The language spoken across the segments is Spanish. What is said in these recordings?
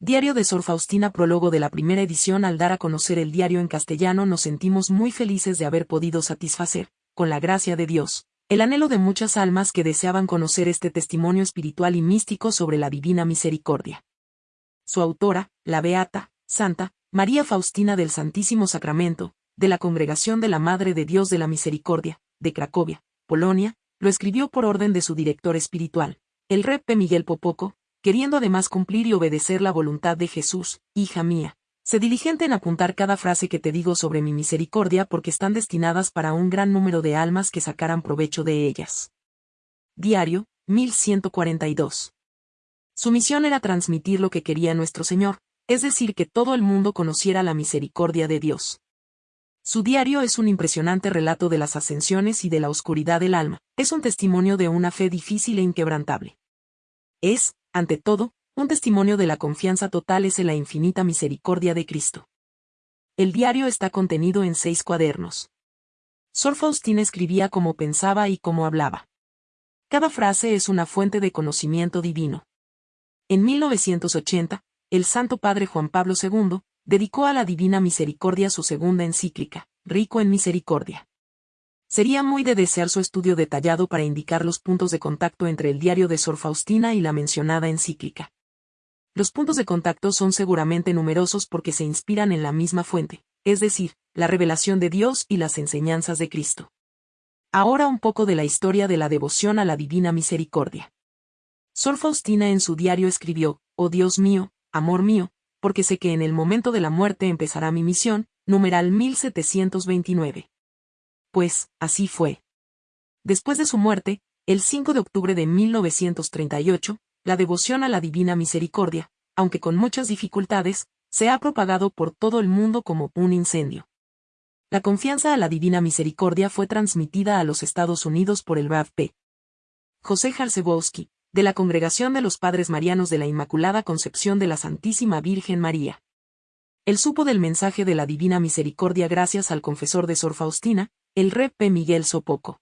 Diario de Sor Faustina prólogo de la primera edición al dar a conocer el diario en castellano nos sentimos muy felices de haber podido satisfacer, con la gracia de Dios, el anhelo de muchas almas que deseaban conocer este testimonio espiritual y místico sobre la divina misericordia. Su autora, la Beata, Santa, María Faustina del Santísimo Sacramento, de la Congregación de la Madre de Dios de la Misericordia, de Cracovia, Polonia, lo escribió por orden de su director espiritual, el Repe Miguel Popoco, queriendo además cumplir y obedecer la voluntad de Jesús, hija mía. Sé diligente en apuntar cada frase que te digo sobre mi misericordia porque están destinadas para un gran número de almas que sacaran provecho de ellas. Diario, 1142. Su misión era transmitir lo que quería nuestro Señor, es decir, que todo el mundo conociera la misericordia de Dios. Su diario es un impresionante relato de las ascensiones y de la oscuridad del alma, es un testimonio de una fe difícil e inquebrantable. Es, ante todo, un testimonio de la confianza total es en la infinita misericordia de Cristo. El diario está contenido en seis cuadernos. Sor Faustina escribía como pensaba y como hablaba. Cada frase es una fuente de conocimiento divino. En 1980, el Santo Padre Juan Pablo II dedicó a la Divina Misericordia su segunda encíclica, Rico en Misericordia. Sería muy de desear su estudio detallado para indicar los puntos de contacto entre el diario de Sor Faustina y la mencionada encíclica. Los puntos de contacto son seguramente numerosos porque se inspiran en la misma fuente, es decir, la revelación de Dios y las enseñanzas de Cristo. Ahora un poco de la historia de la devoción a la Divina Misericordia. Sor Faustina en su diario escribió, Oh Dios mío, amor mío, porque sé que en el momento de la muerte empezará mi misión, numeral 1729 pues, así fue. Después de su muerte, el 5 de octubre de 1938, la devoción a la Divina Misericordia, aunque con muchas dificultades, se ha propagado por todo el mundo como un incendio. La confianza a la Divina Misericordia fue transmitida a los Estados Unidos por el P. José Jarzebowski, de la Congregación de los Padres Marianos de la Inmaculada Concepción de la Santísima Virgen María. Él supo del mensaje de la Divina Misericordia gracias al confesor de Sor Faustina, el P. Miguel Sopoco.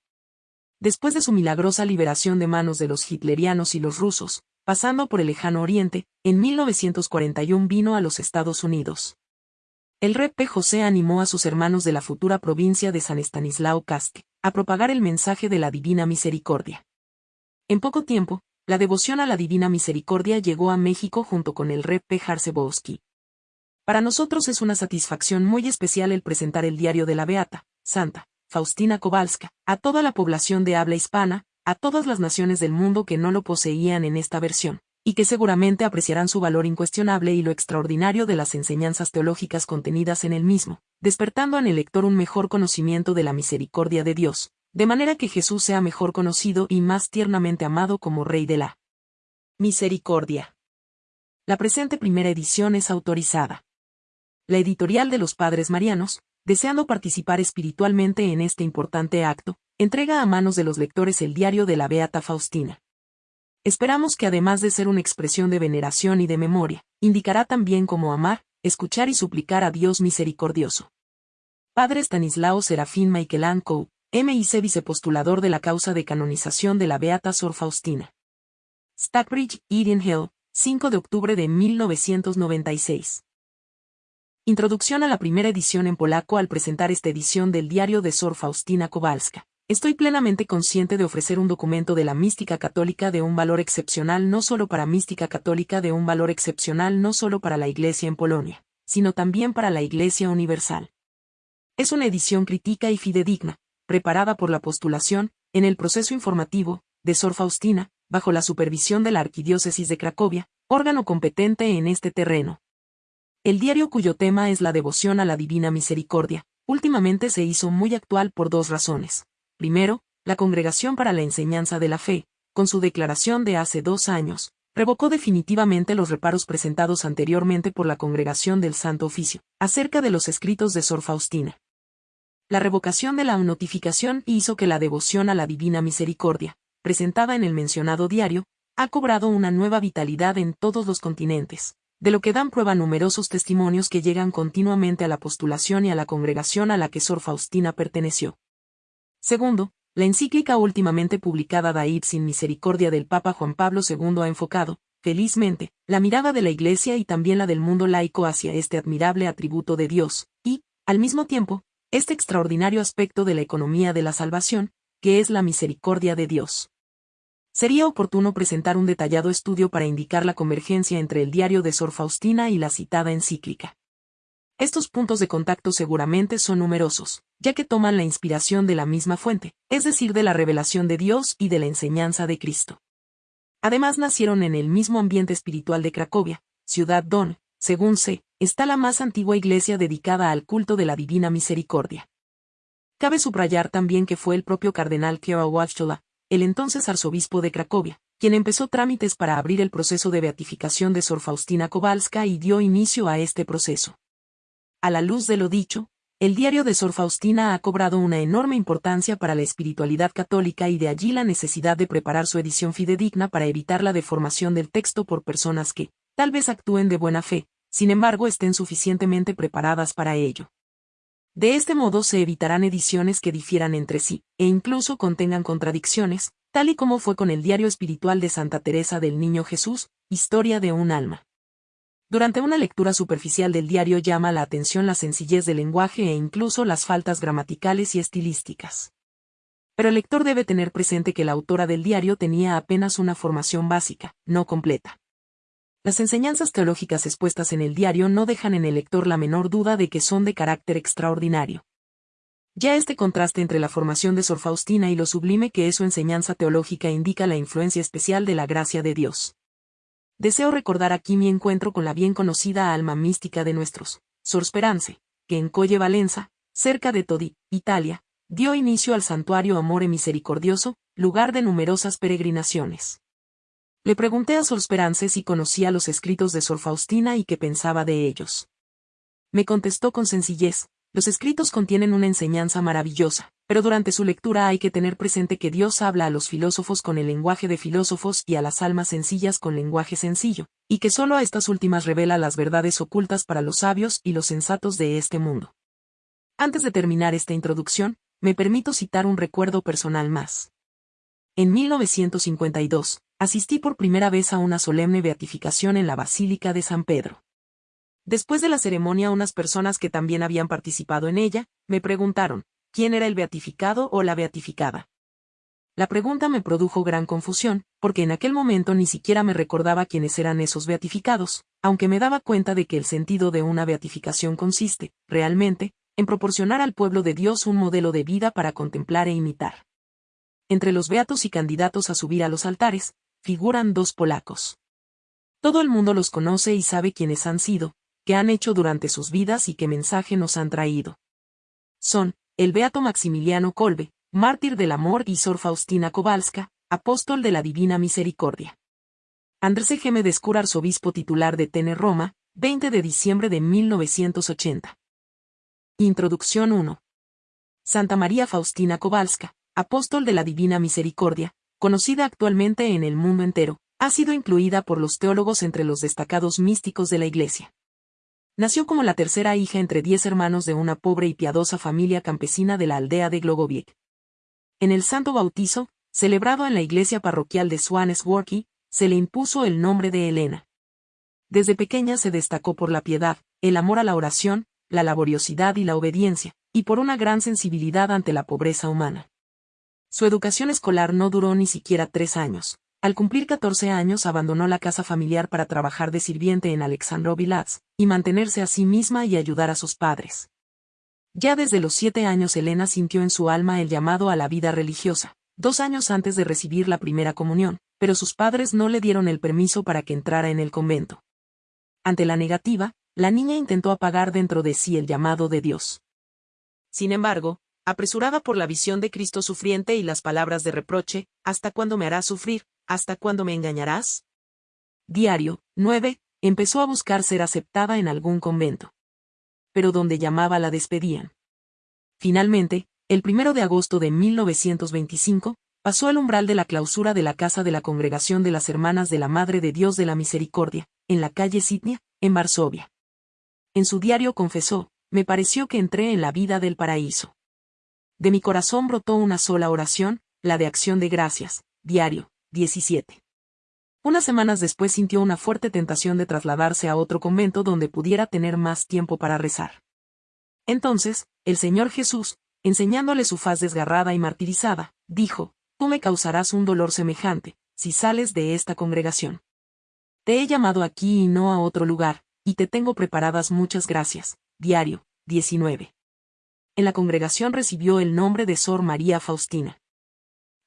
Después de su milagrosa liberación de manos de los hitlerianos y los rusos, pasando por el lejano oriente, en 1941 vino a los Estados Unidos. El P. José animó a sus hermanos de la futura provincia de San Estanislao Casque, a propagar el mensaje de la Divina Misericordia. En poco tiempo, la devoción a la Divina Misericordia llegó a México junto con el Rep P. Jarzebowski. Para nosotros es una satisfacción muy especial el presentar el diario de la Beata, Santa, Faustina Kowalska, a toda la población de habla hispana, a todas las naciones del mundo que no lo poseían en esta versión, y que seguramente apreciarán su valor incuestionable y lo extraordinario de las enseñanzas teológicas contenidas en el mismo, despertando en el lector un mejor conocimiento de la misericordia de Dios, de manera que Jesús sea mejor conocido y más tiernamente amado como Rey de la Misericordia. La presente primera edición es autorizada. La editorial de los Padres Marianos, deseando participar espiritualmente en este importante acto, entrega a manos de los lectores el diario de la Beata Faustina. Esperamos que además de ser una expresión de veneración y de memoria, indicará también cómo amar, escuchar y suplicar a Dios misericordioso. Padre Stanislao Serafín Michelanco, MIC vicepostulador de la causa de canonización de la Beata Sor Faustina. Stackbridge, Eden Hill, 5 de octubre de 1996. Introducción a la primera edición en polaco al presentar esta edición del diario de Sor Faustina Kowalska. Estoy plenamente consciente de ofrecer un documento de la mística católica de un valor excepcional no solo para mística católica de un valor excepcional no solo para la Iglesia en Polonia, sino también para la Iglesia universal. Es una edición crítica y fidedigna, preparada por la postulación, en el proceso informativo, de Sor Faustina, bajo la supervisión de la Arquidiócesis de Cracovia, órgano competente en este terreno. El diario cuyo tema es la devoción a la Divina Misericordia, últimamente se hizo muy actual por dos razones. Primero, la Congregación para la Enseñanza de la Fe, con su declaración de hace dos años, revocó definitivamente los reparos presentados anteriormente por la Congregación del Santo Oficio, acerca de los escritos de Sor Faustina. La revocación de la notificación hizo que la devoción a la Divina Misericordia, presentada en el mencionado diario, ha cobrado una nueva vitalidad en todos los continentes, de lo que dan prueba numerosos testimonios que llegan continuamente a la postulación y a la congregación a la que Sor Faustina perteneció. Segundo, la encíclica últimamente publicada Daid sin misericordia del Papa Juan Pablo II ha enfocado, felizmente, la mirada de la Iglesia y también la del mundo laico hacia este admirable atributo de Dios, y, al mismo tiempo, este extraordinario aspecto de la economía de la salvación, que es la misericordia de Dios. Sería oportuno presentar un detallado estudio para indicar la convergencia entre el diario de Sor Faustina y la citada encíclica. Estos puntos de contacto seguramente son numerosos, ya que toman la inspiración de la misma fuente, es decir, de la revelación de Dios y de la enseñanza de Cristo. Además nacieron en el mismo ambiente espiritual de Cracovia, ciudad don, según se, está la más antigua iglesia dedicada al culto de la Divina Misericordia. Cabe subrayar también que fue el propio cardenal Kierowachtola, el entonces arzobispo de Cracovia, quien empezó trámites para abrir el proceso de beatificación de Sor Faustina Kowalska y dio inicio a este proceso. A la luz de lo dicho, el diario de Sor Faustina ha cobrado una enorme importancia para la espiritualidad católica y de allí la necesidad de preparar su edición fidedigna para evitar la deformación del texto por personas que, tal vez actúen de buena fe, sin embargo estén suficientemente preparadas para ello. De este modo se evitarán ediciones que difieran entre sí, e incluso contengan contradicciones, tal y como fue con el diario espiritual de Santa Teresa del Niño Jesús, Historia de un alma. Durante una lectura superficial del diario llama la atención la sencillez del lenguaje e incluso las faltas gramaticales y estilísticas. Pero el lector debe tener presente que la autora del diario tenía apenas una formación básica, no completa. Las enseñanzas teológicas expuestas en el diario no dejan en el lector la menor duda de que son de carácter extraordinario. Ya este contraste entre la formación de Sor Faustina y lo sublime que es su enseñanza teológica indica la influencia especial de la gracia de Dios. Deseo recordar aquí mi encuentro con la bien conocida alma mística de nuestros, Sor Sperance, que en Colle Valenza, cerca de Todi, Italia, dio inicio al santuario Amore Misericordioso, lugar de numerosas peregrinaciones. Le pregunté a Sor Sperance si conocía los escritos de Sor Faustina y qué pensaba de ellos. Me contestó con sencillez, los escritos contienen una enseñanza maravillosa, pero durante su lectura hay que tener presente que Dios habla a los filósofos con el lenguaje de filósofos y a las almas sencillas con lenguaje sencillo, y que solo a estas últimas revela las verdades ocultas para los sabios y los sensatos de este mundo. Antes de terminar esta introducción, me permito citar un recuerdo personal más. En 1952, asistí por primera vez a una solemne beatificación en la Basílica de San Pedro. Después de la ceremonia unas personas que también habían participado en ella, me preguntaron, ¿quién era el beatificado o la beatificada? La pregunta me produjo gran confusión, porque en aquel momento ni siquiera me recordaba quiénes eran esos beatificados, aunque me daba cuenta de que el sentido de una beatificación consiste, realmente, en proporcionar al pueblo de Dios un modelo de vida para contemplar e imitar. Entre los beatos y candidatos a subir a los altares, figuran dos polacos. Todo el mundo los conoce y sabe quiénes han sido, qué han hecho durante sus vidas y qué mensaje nos han traído. Son, el Beato Maximiliano Kolbe, mártir del amor y Sor Faustina Kowalska, apóstol de la Divina Misericordia. Andrés G. Descura, arzobispo titular de Tene Roma, 20 de diciembre de 1980. Introducción 1. Santa María Faustina Kowalska, apóstol de la Divina Misericordia, conocida actualmente en el mundo entero, ha sido incluida por los teólogos entre los destacados místicos de la Iglesia. Nació como la tercera hija entre diez hermanos de una pobre y piadosa familia campesina de la aldea de Glogoviec. En el santo bautizo, celebrado en la iglesia parroquial de Swanesworky, se le impuso el nombre de Elena. Desde pequeña se destacó por la piedad, el amor a la oración, la laboriosidad y la obediencia, y por una gran sensibilidad ante la pobreza humana. Su educación escolar no duró ni siquiera tres años. Al cumplir 14 años abandonó la casa familiar para trabajar de sirviente en Alexandrovilats, y mantenerse a sí misma y ayudar a sus padres. Ya desde los siete años Elena sintió en su alma el llamado a la vida religiosa, dos años antes de recibir la primera comunión, pero sus padres no le dieron el permiso para que entrara en el convento. Ante la negativa, la niña intentó apagar dentro de sí el llamado de Dios. Sin embargo, apresurada por la visión de Cristo sufriente y las palabras de reproche, ¿hasta cuándo me harás sufrir? ¿Hasta cuándo me engañarás? Diario, 9, empezó a buscar ser aceptada en algún convento. Pero donde llamaba la despedían. Finalmente, el primero de agosto de 1925, pasó al umbral de la clausura de la casa de la Congregación de las Hermanas de la Madre de Dios de la Misericordia, en la calle Sitnia, en Varsovia. En su diario confesó, me pareció que entré en la vida del paraíso. De mi corazón brotó una sola oración, la de acción de gracias, diario, 17. Unas semanas después sintió una fuerte tentación de trasladarse a otro convento donde pudiera tener más tiempo para rezar. Entonces, el Señor Jesús, enseñándole su faz desgarrada y martirizada, dijo, Tú me causarás un dolor semejante, si sales de esta congregación. Te he llamado aquí y no a otro lugar, y te tengo preparadas muchas gracias. Diario, 19. En la congregación recibió el nombre de Sor María Faustina.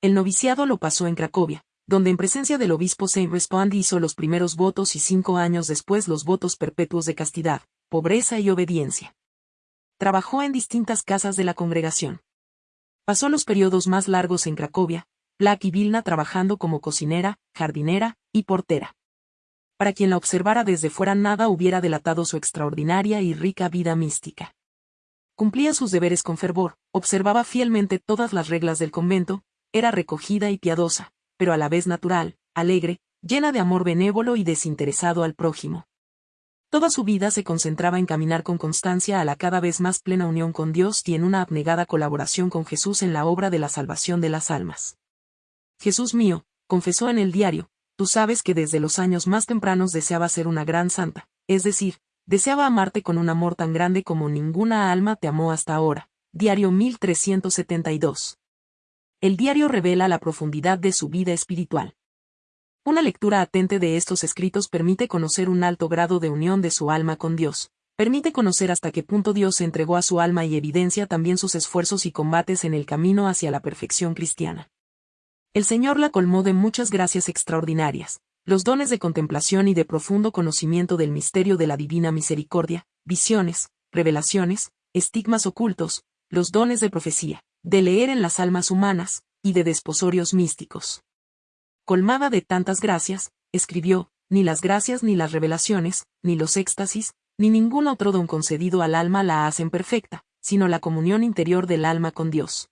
El noviciado lo pasó en Cracovia, donde en presencia del obispo Saint Respond hizo los primeros votos y cinco años después los votos perpetuos de castidad, pobreza y obediencia. Trabajó en distintas casas de la congregación. Pasó los periodos más largos en Cracovia, Plac y Vilna trabajando como cocinera, jardinera y portera. Para quien la observara desde fuera nada hubiera delatado su extraordinaria y rica vida mística. Cumplía sus deberes con fervor, observaba fielmente todas las reglas del convento, era recogida y piadosa, pero a la vez natural, alegre, llena de amor benévolo y desinteresado al prójimo. Toda su vida se concentraba en caminar con constancia a la cada vez más plena unión con Dios y en una abnegada colaboración con Jesús en la obra de la salvación de las almas. Jesús mío, confesó en el diario, tú sabes que desde los años más tempranos deseaba ser una gran santa, es decir, deseaba amarte con un amor tan grande como ninguna alma te amó hasta ahora. Diario 1372. El diario revela la profundidad de su vida espiritual. Una lectura atente de estos escritos permite conocer un alto grado de unión de su alma con Dios, permite conocer hasta qué punto Dios se entregó a su alma y evidencia también sus esfuerzos y combates en el camino hacia la perfección cristiana. El Señor la colmó de muchas gracias extraordinarias, los dones de contemplación y de profundo conocimiento del misterio de la divina misericordia, visiones, revelaciones, estigmas ocultos, los dones de profecía, de leer en las almas humanas, y de desposorios místicos colmada de tantas gracias, escribió, ni las gracias ni las revelaciones, ni los éxtasis, ni ningún otro don concedido al alma la hacen perfecta, sino la comunión interior del alma con Dios.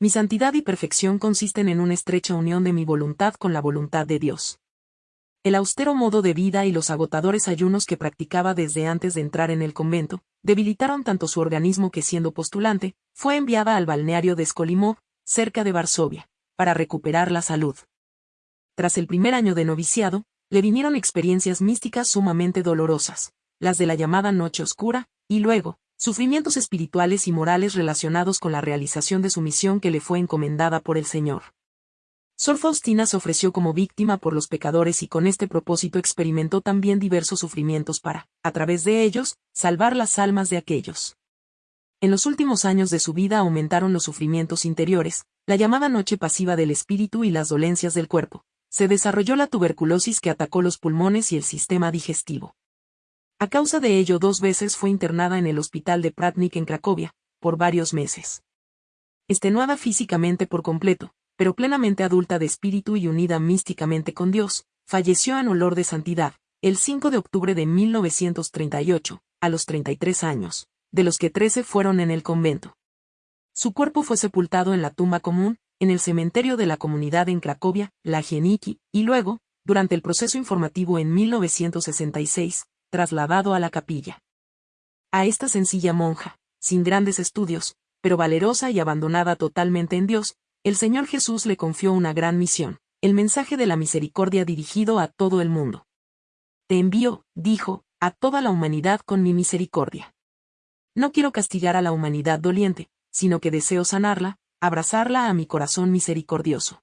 Mi santidad y perfección consisten en una estrecha unión de mi voluntad con la voluntad de Dios. El austero modo de vida y los agotadores ayunos que practicaba desde antes de entrar en el convento, debilitaron tanto su organismo que siendo postulante, fue enviada al balneario de Skolimov, cerca de Varsovia, para recuperar la salud tras el primer año de noviciado, le vinieron experiencias místicas sumamente dolorosas, las de la llamada Noche Oscura, y luego, sufrimientos espirituales y morales relacionados con la realización de su misión que le fue encomendada por el Señor. Sor Faustina se ofreció como víctima por los pecadores y con este propósito experimentó también diversos sufrimientos para, a través de ellos, salvar las almas de aquellos. En los últimos años de su vida aumentaron los sufrimientos interiores, la llamada noche pasiva del espíritu y las dolencias del cuerpo, se desarrolló la tuberculosis que atacó los pulmones y el sistema digestivo. A causa de ello dos veces fue internada en el hospital de Pratnik en Cracovia, por varios meses. Estenuada físicamente por completo, pero plenamente adulta de espíritu y unida místicamente con Dios, falleció en olor de santidad, el 5 de octubre de 1938, a los 33 años, de los que 13 fueron en el convento. Su cuerpo fue sepultado en la tumba común, en el cementerio de la comunidad en Cracovia, la Gieniki, y luego, durante el proceso informativo en 1966, trasladado a la capilla. A esta sencilla monja, sin grandes estudios, pero valerosa y abandonada totalmente en Dios, el Señor Jesús le confió una gran misión, el mensaje de la misericordia dirigido a todo el mundo. Te envío, dijo, a toda la humanidad con mi misericordia. No quiero castigar a la humanidad doliente, sino que deseo sanarla, abrazarla a mi corazón misericordioso.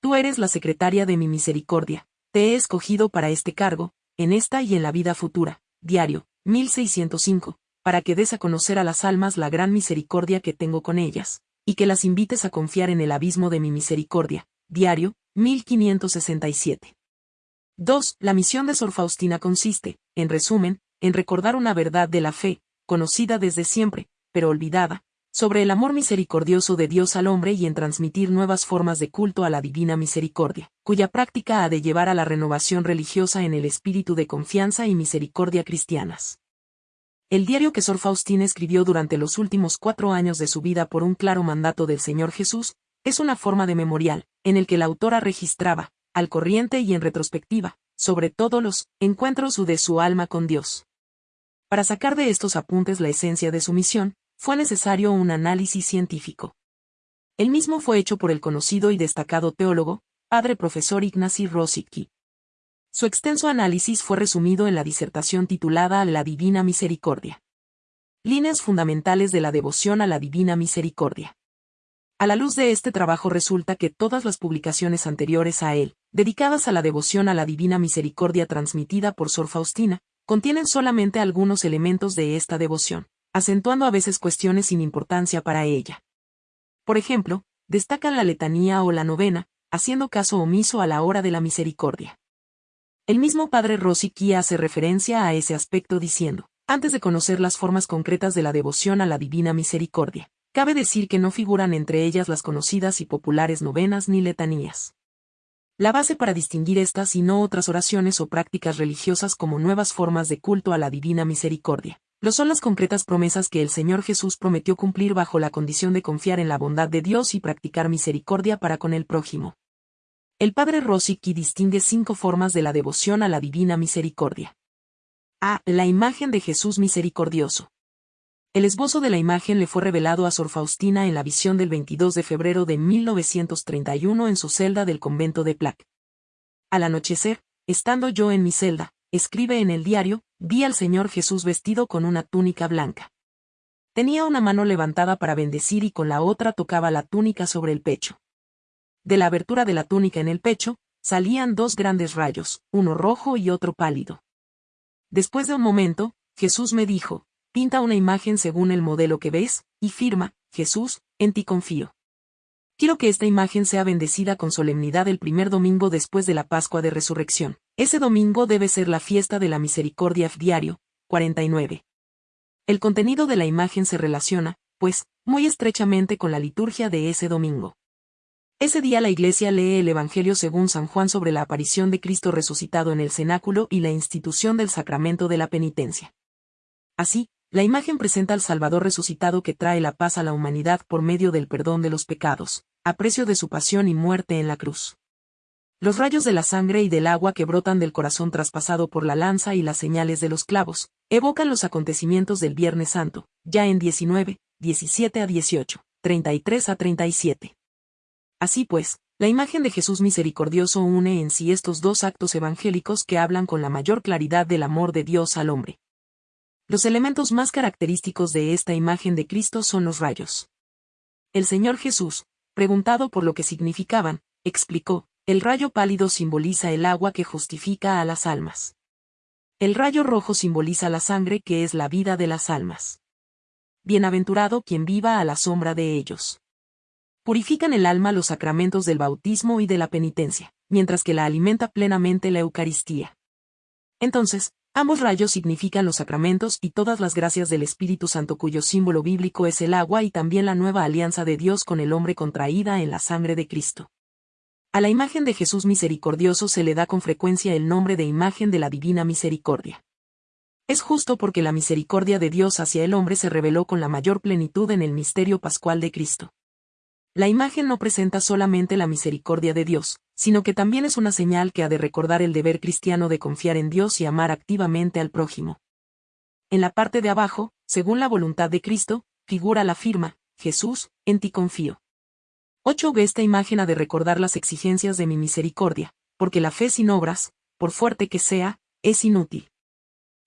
Tú eres la secretaria de mi misericordia, te he escogido para este cargo, en esta y en la vida futura. Diario, 1605, para que des a conocer a las almas la gran misericordia que tengo con ellas, y que las invites a confiar en el abismo de mi misericordia. Diario, 1567. 2. La misión de Sor Faustina consiste, en resumen, en recordar una verdad de la fe, conocida desde siempre, pero olvidada, sobre el amor misericordioso de Dios al hombre y en transmitir nuevas formas de culto a la divina misericordia, cuya práctica ha de llevar a la renovación religiosa en el espíritu de confianza y misericordia cristianas. El diario que Sor Faustina escribió durante los últimos cuatro años de su vida por un claro mandato del Señor Jesús, es una forma de memorial, en el que la autora registraba, al corriente y en retrospectiva, sobre todo los encuentros de su alma con Dios. Para sacar de estos apuntes la esencia de su misión, fue necesario un análisis científico. El mismo fue hecho por el conocido y destacado teólogo, padre profesor Ignacy Rosicki. Su extenso análisis fue resumido en la disertación titulada La Divina Misericordia. Líneas fundamentales de la devoción a la Divina Misericordia. A la luz de este trabajo resulta que todas las publicaciones anteriores a él, dedicadas a la devoción a la Divina Misericordia transmitida por Sor Faustina, contienen solamente algunos elementos de esta devoción, acentuando a veces cuestiones sin importancia para ella. Por ejemplo, destacan la letanía o la novena, haciendo caso omiso a la hora de la misericordia. El mismo padre Rosicki hace referencia a ese aspecto diciendo, antes de conocer las formas concretas de la devoción a la divina misericordia, cabe decir que no figuran entre ellas las conocidas y populares novenas ni letanías. La base para distinguir estas y no otras oraciones o prácticas religiosas como nuevas formas de culto a la divina misericordia, lo son las concretas promesas que el Señor Jesús prometió cumplir bajo la condición de confiar en la bondad de Dios y practicar misericordia para con el prójimo. El padre Rosicki distingue cinco formas de la devoción a la divina misericordia. A. La imagen de Jesús misericordioso. El esbozo de la imagen le fue revelado a Sor Faustina en la visión del 22 de febrero de 1931 en su celda del convento de Plac. Al anochecer, estando yo en mi celda, escribe en el diario, vi al Señor Jesús vestido con una túnica blanca. Tenía una mano levantada para bendecir y con la otra tocaba la túnica sobre el pecho. De la abertura de la túnica en el pecho, salían dos grandes rayos, uno rojo y otro pálido. Después de un momento, Jesús me dijo, pinta una imagen según el modelo que ves, y firma, Jesús, en ti confío. Quiero que esta imagen sea bendecida con solemnidad el primer domingo después de la Pascua de Resurrección. Ese domingo debe ser la fiesta de la misericordia diario, 49. El contenido de la imagen se relaciona, pues, muy estrechamente con la liturgia de ese domingo. Ese día la Iglesia lee el Evangelio según San Juan sobre la aparición de Cristo resucitado en el cenáculo y la institución del sacramento de la penitencia. Así, la imagen presenta al Salvador resucitado que trae la paz a la humanidad por medio del perdón de los pecados, a precio de su pasión y muerte en la cruz. Los rayos de la sangre y del agua que brotan del corazón traspasado por la lanza y las señales de los clavos, evocan los acontecimientos del Viernes Santo, ya en 19, 17 a 18, 33 a 37. Así pues, la imagen de Jesús misericordioso une en sí estos dos actos evangélicos que hablan con la mayor claridad del amor de Dios al hombre. Los elementos más característicos de esta imagen de Cristo son los rayos. El Señor Jesús, preguntado por lo que significaban, explicó, el rayo pálido simboliza el agua que justifica a las almas. El rayo rojo simboliza la sangre que es la vida de las almas. Bienaventurado quien viva a la sombra de ellos purifican el alma los sacramentos del bautismo y de la penitencia, mientras que la alimenta plenamente la Eucaristía. Entonces, ambos rayos significan los sacramentos y todas las gracias del Espíritu Santo cuyo símbolo bíblico es el agua y también la nueva alianza de Dios con el hombre contraída en la sangre de Cristo. A la imagen de Jesús misericordioso se le da con frecuencia el nombre de imagen de la divina misericordia. Es justo porque la misericordia de Dios hacia el hombre se reveló con la mayor plenitud en el misterio pascual de Cristo. La imagen no presenta solamente la misericordia de Dios, sino que también es una señal que ha de recordar el deber cristiano de confiar en Dios y amar activamente al prójimo. En la parte de abajo, según la voluntad de Cristo, figura la firma, Jesús, en ti confío. 8. Esta imagen ha de recordar las exigencias de mi misericordia, porque la fe sin obras, por fuerte que sea, es inútil.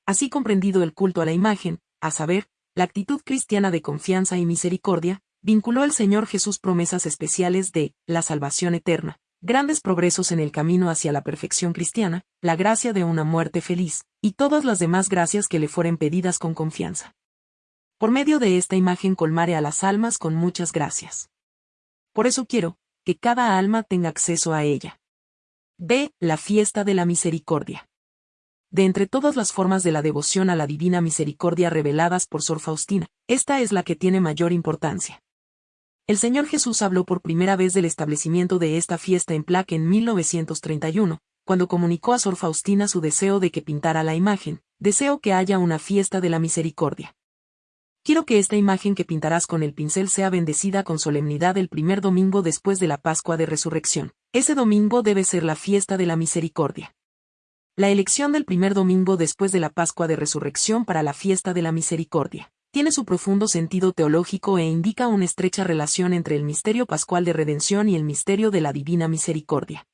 Así comprendido el culto a la imagen, a saber, la actitud cristiana de confianza y misericordia, vinculó el Señor Jesús promesas especiales de la salvación eterna, grandes progresos en el camino hacia la perfección cristiana, la gracia de una muerte feliz, y todas las demás gracias que le fueren pedidas con confianza. Por medio de esta imagen colmare a las almas con muchas gracias. Por eso quiero, que cada alma tenga acceso a ella. B. La fiesta de la misericordia. De entre todas las formas de la devoción a la divina misericordia reveladas por Sor Faustina, esta es la que tiene mayor importancia. El Señor Jesús habló por primera vez del establecimiento de esta fiesta en Plaque en 1931, cuando comunicó a Sor Faustina su deseo de que pintara la imagen, deseo que haya una fiesta de la misericordia. Quiero que esta imagen que pintarás con el pincel sea bendecida con solemnidad el primer domingo después de la Pascua de Resurrección. Ese domingo debe ser la fiesta de la misericordia. La elección del primer domingo después de la Pascua de Resurrección para la fiesta de la misericordia tiene su profundo sentido teológico e indica una estrecha relación entre el misterio pascual de redención y el misterio de la divina misericordia.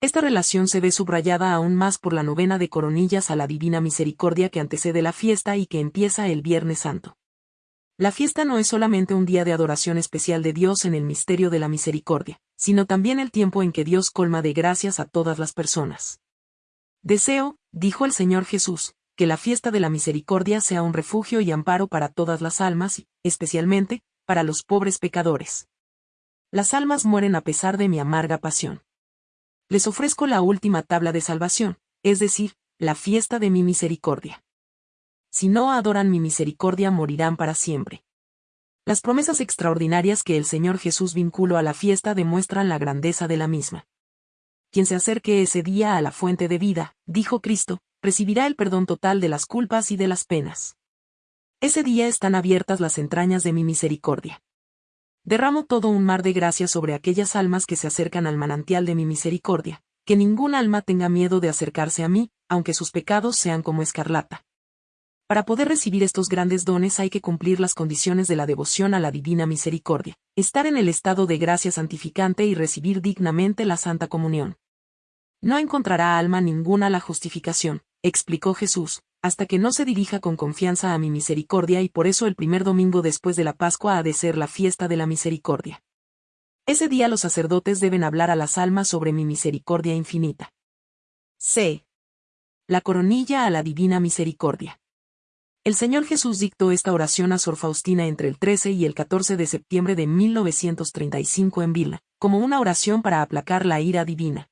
Esta relación se ve subrayada aún más por la novena de coronillas a la Divina Misericordia que antecede la fiesta y que empieza el Viernes Santo. La fiesta no es solamente un día de adoración especial de Dios en el misterio de la misericordia, sino también el tiempo en que Dios colma de gracias a todas las personas. Deseo, dijo el Señor Jesús, que la fiesta de la misericordia sea un refugio y amparo para todas las almas especialmente, para los pobres pecadores. Las almas mueren a pesar de mi amarga pasión. Les ofrezco la última tabla de salvación, es decir, la fiesta de mi misericordia si no adoran mi misericordia morirán para siempre. Las promesas extraordinarias que el Señor Jesús vinculó a la fiesta demuestran la grandeza de la misma. Quien se acerque ese día a la fuente de vida, dijo Cristo, recibirá el perdón total de las culpas y de las penas. Ese día están abiertas las entrañas de mi misericordia. Derramo todo un mar de gracia sobre aquellas almas que se acercan al manantial de mi misericordia, que ningún alma tenga miedo de acercarse a mí, aunque sus pecados sean como escarlata. Para poder recibir estos grandes dones hay que cumplir las condiciones de la devoción a la Divina Misericordia, estar en el estado de gracia santificante y recibir dignamente la Santa Comunión. No encontrará alma ninguna la justificación, explicó Jesús, hasta que no se dirija con confianza a mi misericordia y por eso el primer domingo después de la Pascua ha de ser la fiesta de la misericordia. Ese día los sacerdotes deben hablar a las almas sobre mi misericordia infinita. C. La coronilla a la divina misericordia. El Señor Jesús dictó esta oración a Sor Faustina entre el 13 y el 14 de septiembre de 1935 en Vilna, como una oración para aplacar la ira divina.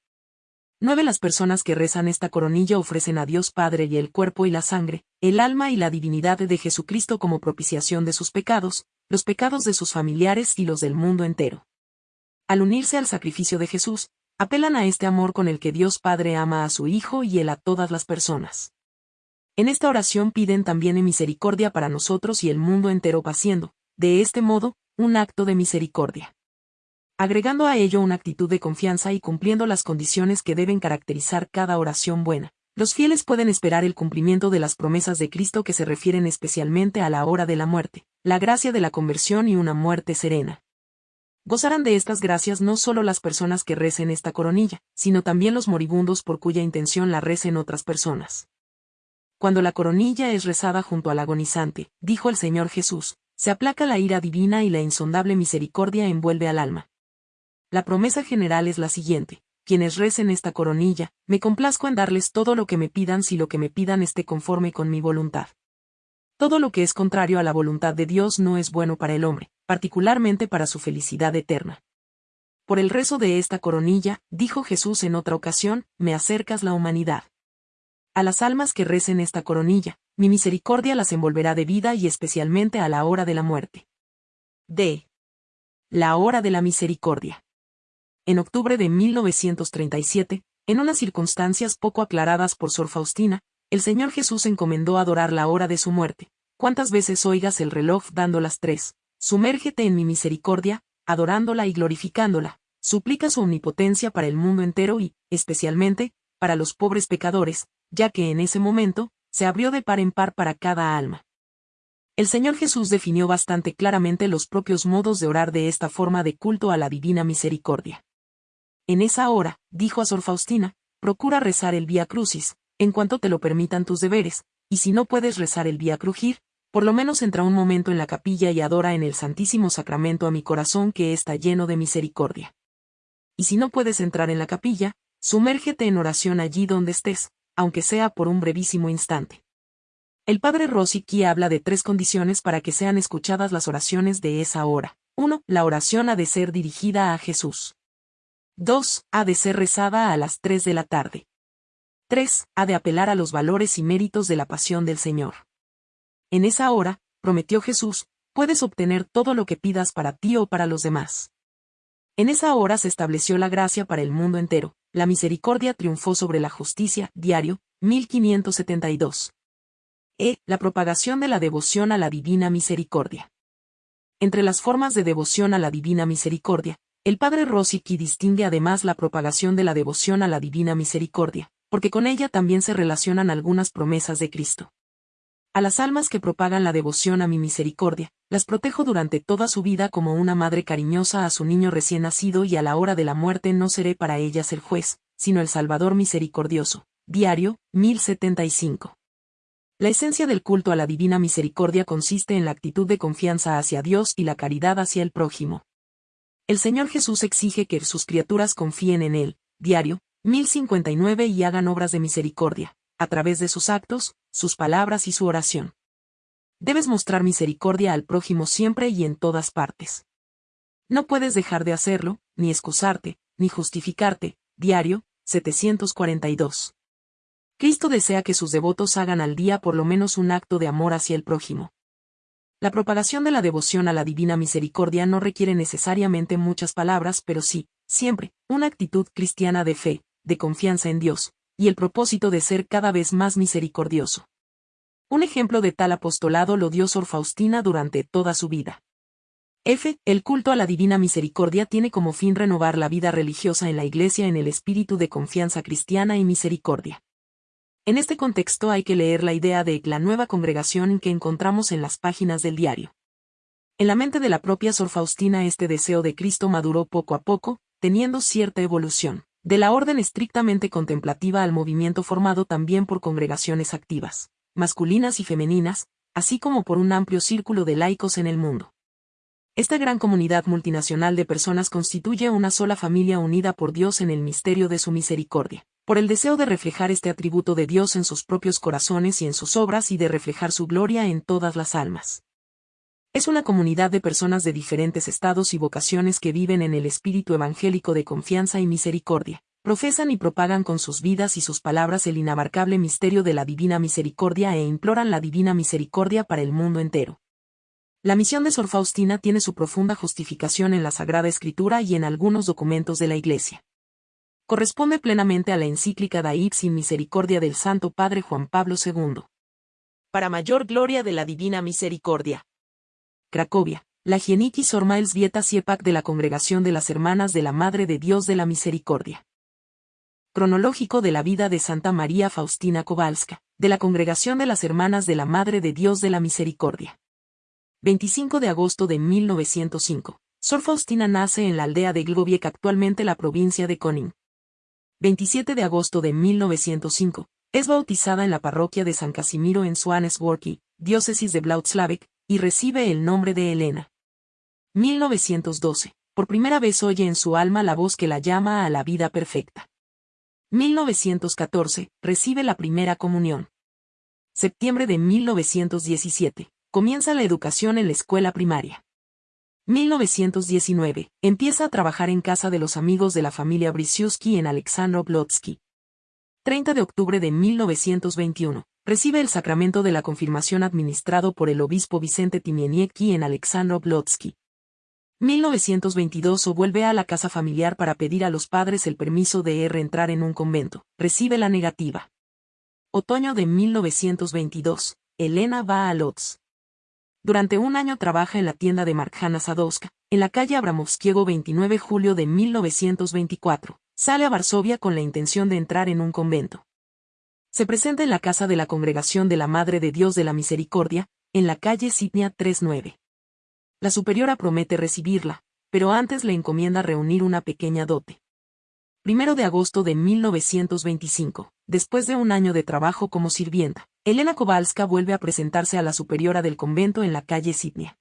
Nueve las personas que rezan esta coronilla ofrecen a Dios Padre y el cuerpo y la sangre, el alma y la divinidad de Jesucristo como propiciación de sus pecados, los pecados de sus familiares y los del mundo entero. Al unirse al sacrificio de Jesús, apelan a este amor con el que Dios Padre ama a su Hijo y él a todas las personas. En esta oración piden también misericordia para nosotros y el mundo entero paciendo, de este modo, un acto de misericordia. Agregando a ello una actitud de confianza y cumpliendo las condiciones que deben caracterizar cada oración buena, los fieles pueden esperar el cumplimiento de las promesas de Cristo que se refieren especialmente a la hora de la muerte, la gracia de la conversión y una muerte serena. Gozarán de estas gracias no solo las personas que recen esta coronilla, sino también los moribundos por cuya intención la recen otras personas. Cuando la coronilla es rezada junto al agonizante, dijo el Señor Jesús, se aplaca la ira divina y la insondable misericordia envuelve al alma. La promesa general es la siguiente, quienes recen esta coronilla, me complazco en darles todo lo que me pidan si lo que me pidan esté conforme con mi voluntad. Todo lo que es contrario a la voluntad de Dios no es bueno para el hombre, particularmente para su felicidad eterna. Por el rezo de esta coronilla, dijo Jesús en otra ocasión, me acercas la humanidad. A las almas que recen esta coronilla, mi misericordia las envolverá de vida y especialmente a la hora de la muerte. D. La hora de la misericordia. En octubre de 1937, en unas circunstancias poco aclaradas por Sor Faustina, el Señor Jesús encomendó adorar la hora de su muerte. Cuántas veces oigas el reloj dando las tres, sumérgete en mi misericordia, adorándola y glorificándola, suplica su omnipotencia para el mundo entero y, especialmente, para los pobres pecadores, ya que en ese momento, se abrió de par en par para cada alma. El Señor Jesús definió bastante claramente los propios modos de orar de esta forma de culto a la divina misericordia. En esa hora, dijo a Sor Faustina, procura rezar el Vía Crucis, en cuanto te lo permitan tus deberes, y si no puedes rezar el Vía Crujir, por lo menos entra un momento en la capilla y adora en el Santísimo Sacramento a mi corazón que está lleno de misericordia. Y si no puedes entrar en la capilla, sumérgete en oración allí donde estés, aunque sea por un brevísimo instante. El padre Rosicky habla de tres condiciones para que sean escuchadas las oraciones de esa hora. 1. La oración ha de ser dirigida a Jesús. 2. Ha de ser rezada a las 3 de la tarde. 3. Ha de apelar a los valores y méritos de la pasión del Señor. En esa hora, prometió Jesús, puedes obtener todo lo que pidas para ti o para los demás. En esa hora se estableció la gracia para el mundo entero, la misericordia triunfó sobre la justicia, diario, 1572. E. La propagación de la devoción a la divina misericordia. Entre las formas de devoción a la divina misericordia, el padre Rosicky distingue además la propagación de la devoción a la divina misericordia, porque con ella también se relacionan algunas promesas de Cristo. A las almas que propagan la devoción a mi misericordia, las protejo durante toda su vida como una madre cariñosa a su niño recién nacido y a la hora de la muerte no seré para ellas el juez, sino el Salvador misericordioso. Diario, 1075. La esencia del culto a la divina misericordia consiste en la actitud de confianza hacia Dios y la caridad hacia el prójimo. El Señor Jesús exige que sus criaturas confíen en Él, diario, 1059 y hagan obras de misericordia, a través de sus actos, sus palabras y su oración. Debes mostrar misericordia al prójimo siempre y en todas partes. No puedes dejar de hacerlo, ni excusarte, ni justificarte, diario, 742. Cristo desea que sus devotos hagan al día por lo menos un acto de amor hacia el prójimo. La propagación de la devoción a la divina misericordia no requiere necesariamente muchas palabras, pero sí, siempre, una actitud cristiana de fe, de confianza en Dios, y el propósito de ser cada vez más misericordioso. Un ejemplo de tal apostolado lo dio Sor Faustina durante toda su vida. F. El culto a la divina misericordia tiene como fin renovar la vida religiosa en la Iglesia en el espíritu de confianza cristiana y misericordia. En este contexto hay que leer la idea de la nueva congregación que encontramos en las páginas del diario. En la mente de la propia Sor Faustina este deseo de Cristo maduró poco a poco, teniendo cierta evolución, de la orden estrictamente contemplativa al movimiento formado también por congregaciones activas, masculinas y femeninas, así como por un amplio círculo de laicos en el mundo. Esta gran comunidad multinacional de personas constituye una sola familia unida por Dios en el misterio de su misericordia por el deseo de reflejar este atributo de Dios en sus propios corazones y en sus obras y de reflejar su gloria en todas las almas. Es una comunidad de personas de diferentes estados y vocaciones que viven en el espíritu evangélico de confianza y misericordia, profesan y propagan con sus vidas y sus palabras el inabarcable misterio de la divina misericordia e imploran la divina misericordia para el mundo entero. La misión de Sor Faustina tiene su profunda justificación en la Sagrada Escritura y en algunos documentos de la Iglesia corresponde plenamente a la encíclica Daib sin misericordia del Santo Padre Juan Pablo II. Para mayor gloria de la Divina Misericordia. Cracovia, la Gieniki Sormaels Vieta Siepak de la Congregación de las Hermanas de la Madre de Dios de la Misericordia. Cronológico de la vida de Santa María Faustina Kowalska, de la Congregación de las Hermanas de la Madre de Dios de la Misericordia. 25 de agosto de 1905. Sor Faustina nace en la aldea de Glgoviec actualmente la provincia de Konin. 27 de agosto de 1905, es bautizada en la parroquia de San Casimiro en Swanesworky, diócesis de Blautslavik, y recibe el nombre de Elena. 1912. Por primera vez oye en su alma la voz que la llama a la vida perfecta. 1914. Recibe la primera comunión. Septiembre de 1917. Comienza la educación en la escuela primaria. 1919, empieza a trabajar en casa de los amigos de la familia Brisiuski en Alexandro-Blodsky. 30 de octubre de 1921, recibe el sacramento de la confirmación administrado por el obispo Vicente Timieniecki en Alexandro-Blodsky. 1922 o vuelve a la casa familiar para pedir a los padres el permiso de reentrar en un convento, recibe la negativa. Otoño de 1922, Elena va a Lodz. Durante un año trabaja en la tienda de Markhana Sadowska, en la calle Abramovskiego 29 julio de 1924. Sale a Varsovia con la intención de entrar en un convento. Se presenta en la casa de la Congregación de la Madre de Dios de la Misericordia, en la calle Sitnia 39. La superiora promete recibirla, pero antes le encomienda reunir una pequeña dote. Primero de agosto de 1925, después de un año de trabajo como sirvienta. Elena Kowalska vuelve a presentarse a la superiora del convento en la calle Sidnia.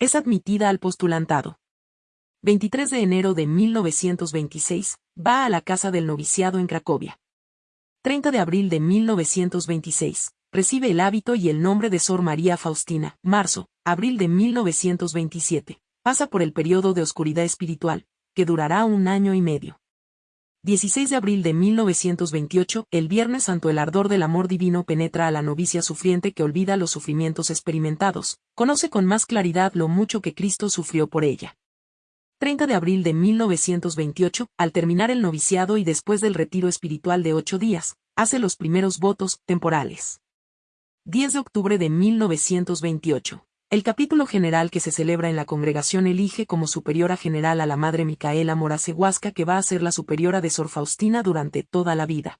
Es admitida al postulantado. 23 de enero de 1926, va a la casa del noviciado en Cracovia. 30 de abril de 1926, recibe el hábito y el nombre de Sor María Faustina. Marzo, abril de 1927, pasa por el periodo de oscuridad espiritual, que durará un año y medio. 16 de abril de 1928, el Viernes Santo el ardor del amor divino penetra a la novicia sufriente que olvida los sufrimientos experimentados, conoce con más claridad lo mucho que Cristo sufrió por ella. 30 de abril de 1928, al terminar el noviciado y después del retiro espiritual de ocho días, hace los primeros votos temporales. 10 de octubre de 1928. El capítulo general que se celebra en la congregación elige como superiora general a la Madre Micaela Morasehuasca que va a ser la superiora de Sor Faustina durante toda la vida.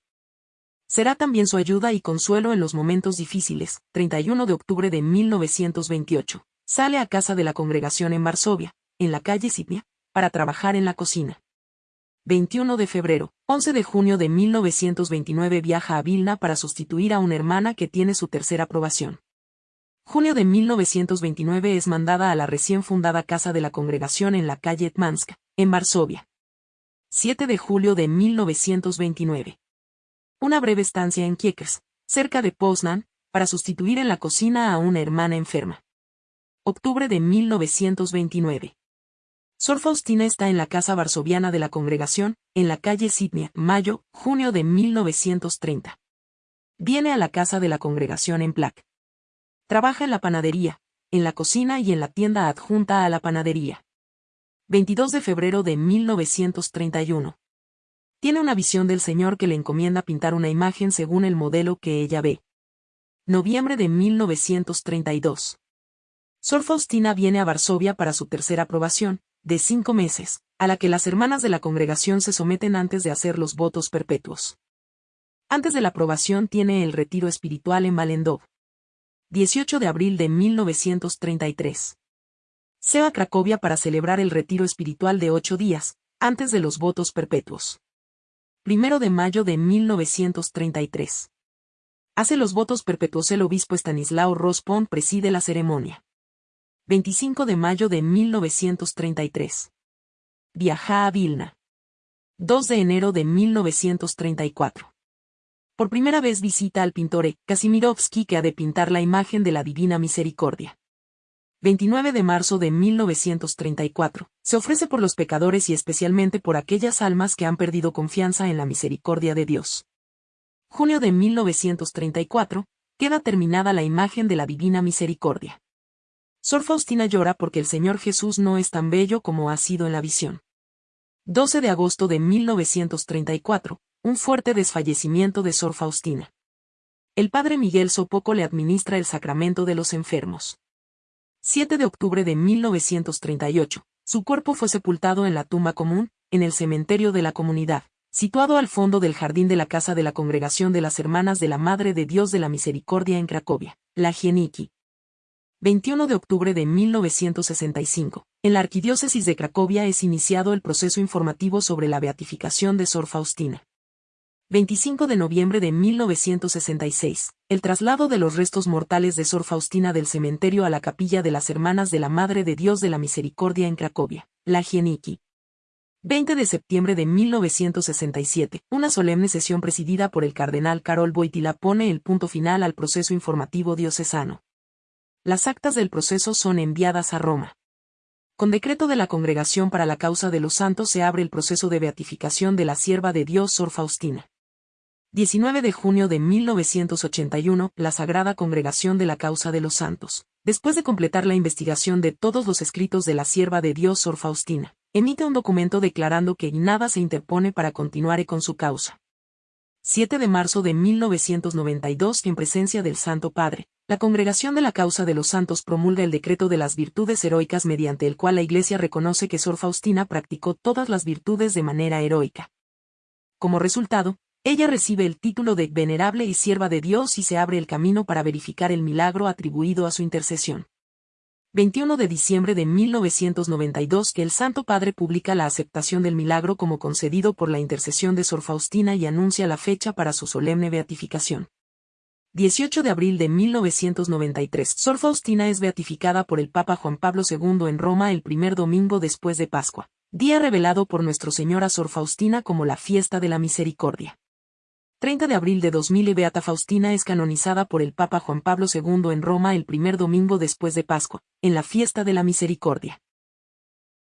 Será también su ayuda y consuelo en los momentos difíciles. 31 de octubre de 1928. Sale a casa de la congregación en Varsovia, en la calle Sipnia, para trabajar en la cocina. 21 de febrero, 11 de junio de 1929 viaja a Vilna para sustituir a una hermana que tiene su tercera aprobación. Junio de 1929 es mandada a la recién fundada Casa de la Congregación en la calle Etmansk, en Varsovia. 7 de julio de 1929. Una breve estancia en Kiekers, cerca de Poznan, para sustituir en la cocina a una hermana enferma. Octubre de 1929. Sor Faustina está en la casa varsoviana de la congregación, en la calle Sidnia, mayo, junio de 1930. Viene a la casa de la congregación en Plac. Trabaja en la panadería, en la cocina y en la tienda adjunta a la panadería. 22 de febrero de 1931. Tiene una visión del Señor que le encomienda pintar una imagen según el modelo que ella ve. Noviembre de 1932. Sor Faustina viene a Varsovia para su tercera aprobación, de cinco meses, a la que las hermanas de la congregación se someten antes de hacer los votos perpetuos. Antes de la aprobación tiene el retiro espiritual en Valendov. 18 de abril de 1933 se va a Cracovia para celebrar el retiro espiritual de ocho días, antes de los votos perpetuos. Primero de mayo de 1933. Hace los votos perpetuos el obispo Stanislao Rospon preside la ceremonia. 25 de mayo de 1933. Viaja a Vilna. 2 de enero de 1934. Por primera vez visita al pintor Kasimirovsky que ha de pintar la imagen de la Divina Misericordia. 29 de marzo de 1934, se ofrece por los pecadores y especialmente por aquellas almas que han perdido confianza en la misericordia de Dios. Junio de 1934, queda terminada la imagen de la Divina Misericordia. Sor Faustina llora porque el Señor Jesús no es tan bello como ha sido en la visión. 12 de agosto de 1934, un fuerte desfallecimiento de Sor Faustina. El padre Miguel Sopoco le administra el sacramento de los enfermos. 7 de octubre de 1938. Su cuerpo fue sepultado en la tumba común, en el cementerio de la comunidad, situado al fondo del jardín de la casa de la Congregación de las Hermanas de la Madre de Dios de la Misericordia en Cracovia, la Gieniki. 21 de octubre de 1965. En la Arquidiócesis de Cracovia es iniciado el proceso informativo sobre la beatificación de Sor Faustina. 25 de noviembre de 1966, el traslado de los restos mortales de Sor Faustina del cementerio a la capilla de las Hermanas de la Madre de Dios de la Misericordia en Cracovia, la Gieniki. 20 de septiembre de 1967, una solemne sesión presidida por el cardenal Karol Boitila pone el punto final al proceso informativo diocesano. Las actas del proceso son enviadas a Roma. Con decreto de la Congregación para la Causa de los Santos se abre el proceso de beatificación de la sierva de Dios Sor Faustina. 19 de junio de 1981, la Sagrada Congregación de la Causa de los Santos, después de completar la investigación de todos los escritos de la sierva de Dios Sor Faustina, emite un documento declarando que nada se interpone para continuar con su causa. 7 de marzo de 1992, en presencia del Santo Padre, la Congregación de la Causa de los Santos promulga el decreto de las virtudes heroicas mediante el cual la Iglesia reconoce que Sor Faustina practicó todas las virtudes de manera heroica. Como resultado, ella recibe el título de venerable y sierva de Dios y se abre el camino para verificar el milagro atribuido a su intercesión. 21 de diciembre de 1992 que el Santo Padre publica la aceptación del milagro como concedido por la intercesión de Sor Faustina y anuncia la fecha para su solemne beatificación. 18 de abril de 1993 Sor Faustina es beatificada por el Papa Juan Pablo II en Roma el primer domingo después de Pascua, día revelado por Nuestro Señor a Sor Faustina como la fiesta de la misericordia. 30 de abril de 2000 Beata Faustina es canonizada por el Papa Juan Pablo II en Roma el primer domingo después de Pascua, en la fiesta de la misericordia.